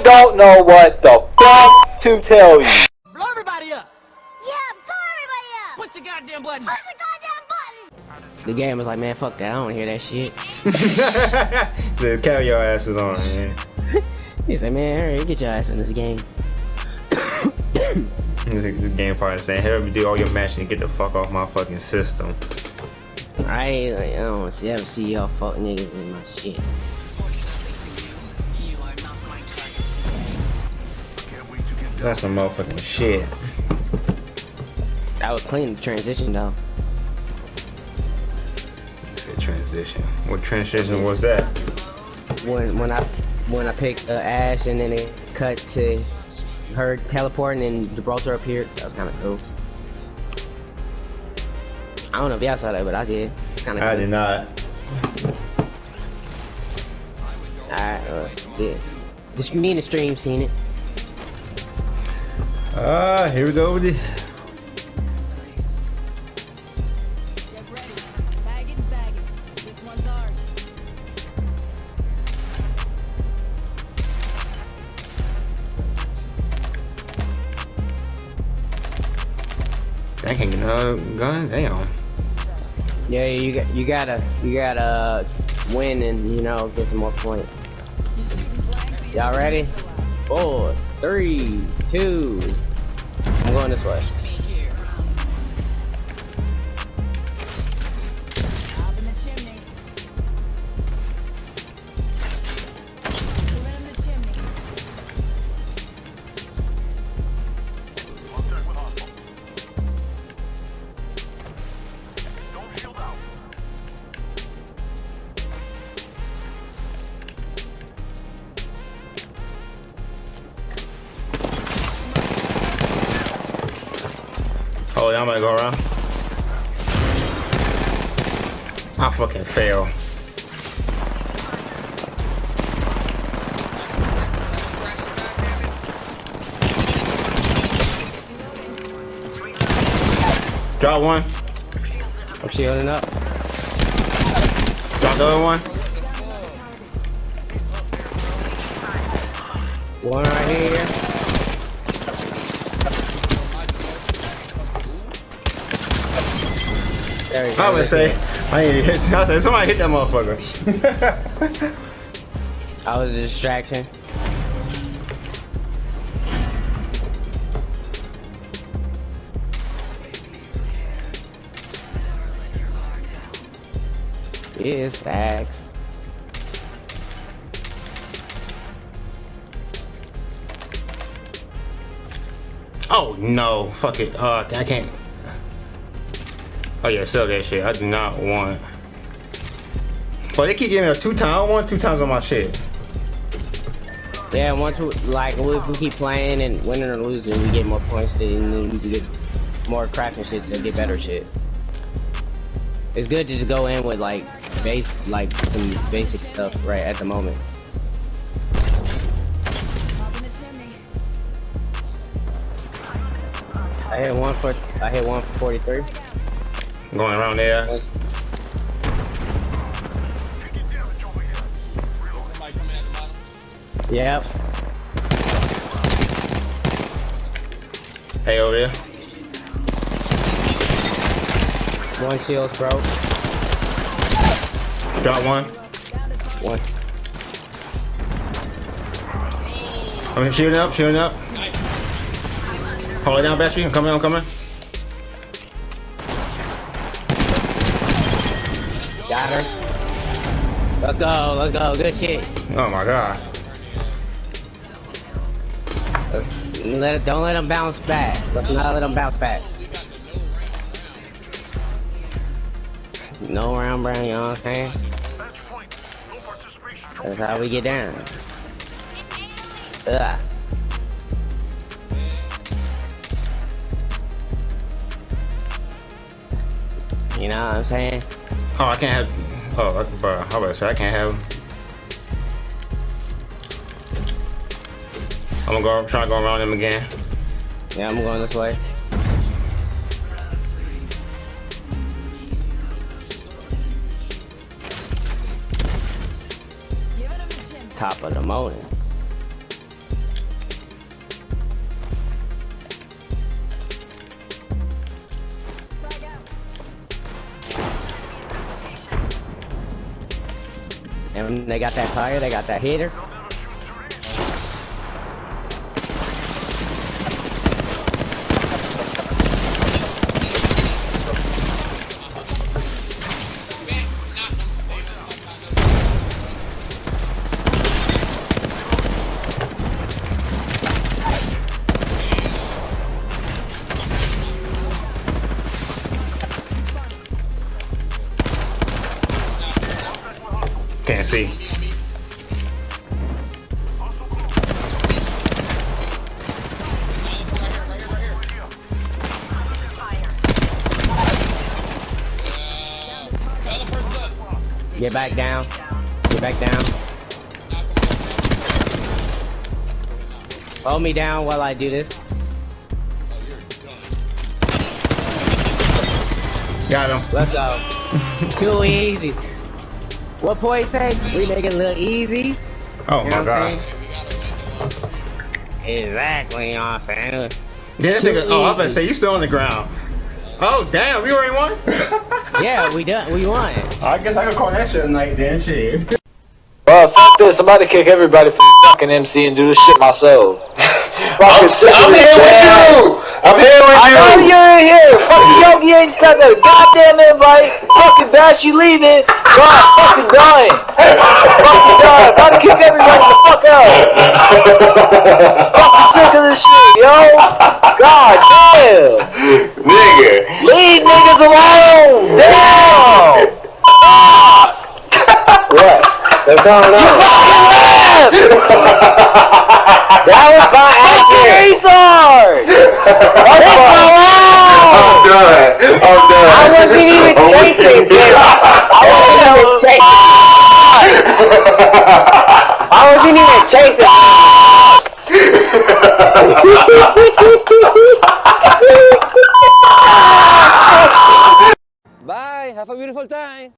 I don't know what the fuck to tell you. Blow everybody up! Yeah, blow everybody up! Push the goddamn button! Push the goddamn button! The game was like, man, fuck that. I don't hear that shit. the carry your asses on, man. He said, man, hurry, get your ass in this game. This, this game probably saying, "Help me do all your matching and get the fuck off my fucking system." I, like, I don't want to see, ever see y'all fuck niggas in my shit. That's some motherfucking shit. That was clean the transition though. Said transition. What transition was that? When when I when I picked uh, Ash and then it cut to her teleporting and Gibraltar appeared. That was kind of cool. I don't know if y'all saw that, but I did. Kind of. I cool. did not. Alright, uh, yeah. The me in the stream seen it. Ah, here we go. This. I get no gun. Damn. Yeah, you got you gotta you gotta win and you know get some more points. Y'all ready? Four, three, two. I'm going this way. Oh, I'm gonna go around. I fucking fail. Drop one. I'm shielding up. Drop the other one. One right here. There we go. I would say, I ain't hit. I said somebody hit that motherfucker. I was a distraction. Yes, facts. oh no, fuck it. Uh, I can't. Oh yeah, sell that shit. I do not want. But they keep giving me a two times. I want two times on my shit. Yeah, once we, like if we keep playing and winning or losing, we get more points to, and we get more crafting shit to get better shit. It's good to just go in with like base, like some basic stuff right at the moment. I hit one for, I hit one for 43. Going around there. Yep. Hey, over there. One shield's broke. Got one. One. I'm shooting up, shooting up. Hold it down, Bessie. I'm coming, I'm coming. Got her. Let's go, let's go. Good shit. Oh my god. Let don't let them bounce back. Let's not let them bounce back. No round brown, you know what I'm saying? That's how we get down. Ugh. You know what I'm saying? Oh, I can't have. Oh, I, bro, how about I say I can't have. I'm gonna go try to go around him again. Yeah, I'm going this way. Him. Top of the morning. And they got that fire, they got that hitter. Can't see. Get back down. Get back down. Hold me down while I do this. Got him. Let's go. Too easy. What point say? We make it a little easy. Oh You my know what god. I'm saying? Exactly, you know what I'm saying? Yeah, that nigga, oh, I better say you still on the ground. Oh damn, we already won. Yeah, we done. We won. I guess I could call that shit a night then. Shit. Well, f this. I'm about to kick everybody from fucking MC and do this shit myself. I'm, Fucking sick of I'm this here with you. I'm here with I you. know you're in here. Fucking Yogi ain't sent that goddamn invite. Fucking Bash, you leaving. God, fucking dying. fucking dying. About to kick everybody the fuck out. fucking sick of this shit, yo. God damn. Nigga. Leave niggas alone. Damn. what? What's going on? that was my oh, answer. Razor! Leave me alone! I'm done. I'm done. I wasn't even chasing, bitch. I wasn't even chasing. I wasn't even chasing. Bye. Have a beautiful time.